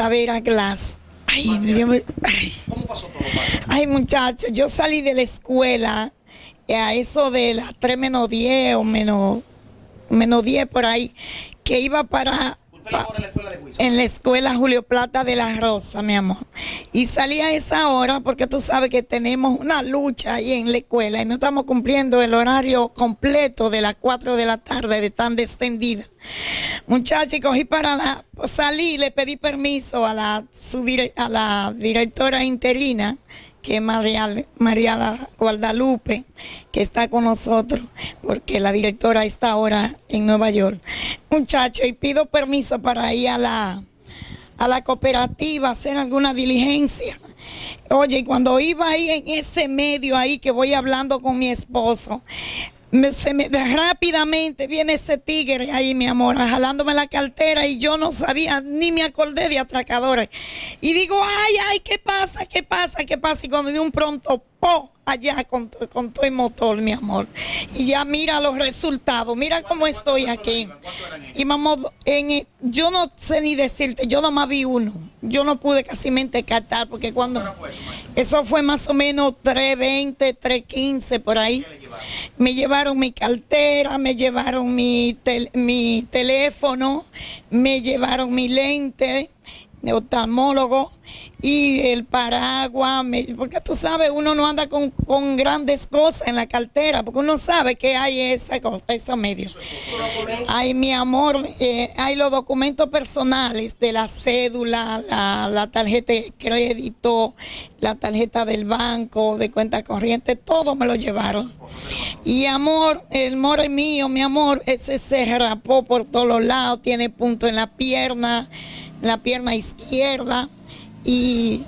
Tavera Glass. Ay, ¿Cómo pasó todo, Ay, muchachos, yo salí de la escuela eh, a eso de las 3 menos 10 o menos, menos 10 por ahí, que iba para en la escuela Julio Plata de la Rosa, mi amor. Y salí a esa hora porque tú sabes que tenemos una lucha ahí en la escuela y no estamos cumpliendo el horario completo de las 4 de la tarde de tan descendida. Muchachos, cogí para la, salí, le pedí permiso a la, a la directora interina que es María, María Guadalupe, que está con nosotros, porque la directora está ahora en Nueva York. Muchacho, y pido permiso para ir a la, a la cooperativa hacer alguna diligencia. Oye, cuando iba ahí en ese medio ahí que voy hablando con mi esposo, se me, rápidamente viene ese tigre ahí, mi amor, jalándome la cartera y yo no sabía, ni me acordé de atracadores. Y digo, ay, ay, ¿qué pasa? ¿Qué pasa? ¿Qué pasa? Y cuando vi un pronto, po, allá con, con todo el motor, mi amor. Y ya mira los resultados, mira cómo estoy aquí. Y vamos, en, yo no sé ni decirte, yo nomás vi uno. Yo no pude casi captar porque cuando... Eso fue más o menos 3.20, 3.15 por ahí. Me llevaron mi cartera, me llevaron mi, mi teléfono, me llevaron mi lente de oftalmólogo y el paraguas, porque tú sabes, uno no anda con, grandes cosas en la cartera, porque uno sabe que hay esa cosa, esos medios. Hay mi amor, eh, hay los documentos personales de la cédula, la, tarjeta de crédito, la tarjeta del banco, de cuenta corriente, todo me lo llevaron. Y amor, el amor es mío, mi amor, ese se rapó por todos los lados, tiene punto en la pierna, la pierna izquierda y,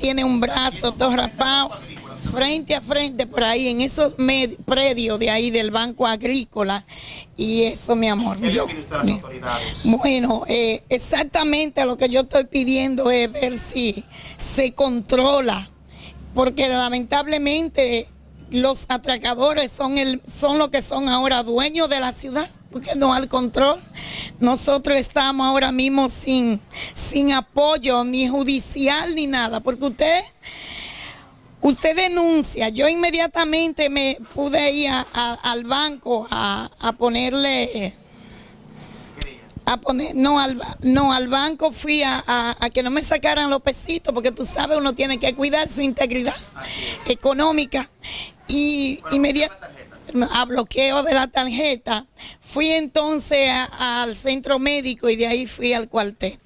tiene un brazo todo rapado frente a frente por ahí en esos predios de ahí del Banco Agrícola. Y eso mi amor yo, bueno eh, exactamente lo que yo estoy pidiendo es ver si se controla porque lamentablemente los atracadores son, el, son lo que son ahora dueños de la ciudad, porque no al control. Nosotros estamos ahora mismo sin, sin apoyo ni judicial ni nada, porque usted, usted denuncia. Yo inmediatamente me pude ir al banco a, a ponerle a poner, no al, no, al banco fui a, que no me sacaran los pesitos, porque tú sabes, uno tiene que cuidar su integridad económica. Y inmediatamente a bloqueo de la tarjeta, fui entonces al centro médico y de ahí fui al cuartel.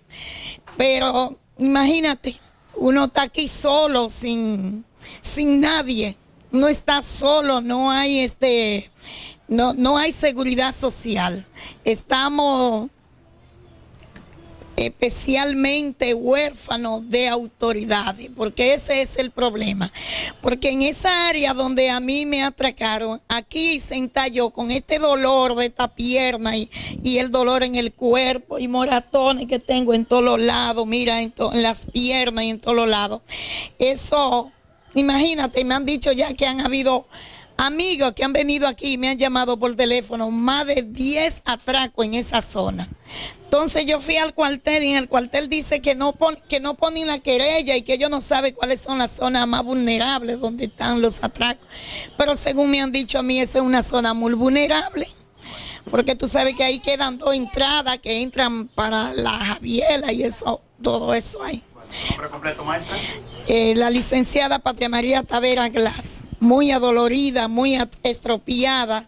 Pero imagínate, uno está aquí solo, sin, sin nadie. No está solo, no hay este, no, no hay seguridad social. Estamos especialmente huérfanos de autoridades, porque ese es el problema. Porque en esa área donde a mí me atracaron, aquí se yo con este dolor de esta pierna y, el dolor en el cuerpo y moratones que tengo en todos lados, mira, en, en las piernas y en todos lados. Eso, imagínate, me han dicho ya que han habido amigos que han venido aquí me han llamado por teléfono, más de 10 atracos en esa zona. Entonces yo fui al cuartel y en el cuartel dice que no, que no ponen la querella y que ellos no saben cuáles son las zonas más vulnerables donde están los atracos. Pero según me han dicho a mí, esa es una zona muy vulnerable. Porque tú sabes que ahí quedan dos entradas que entran para la Javiela y eso, todo eso hay. ¿Nombre completo, maestra? Eh, la licenciada Patria María Tavera Glass, muy adolorida, muy estropeada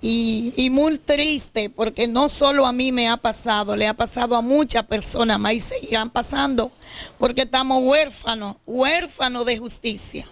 y, muy triste porque no solo a mí me ha pasado, le ha pasado a muchas personas más y seguirán pasando porque estamos huérfanos, huérfanos de justicia.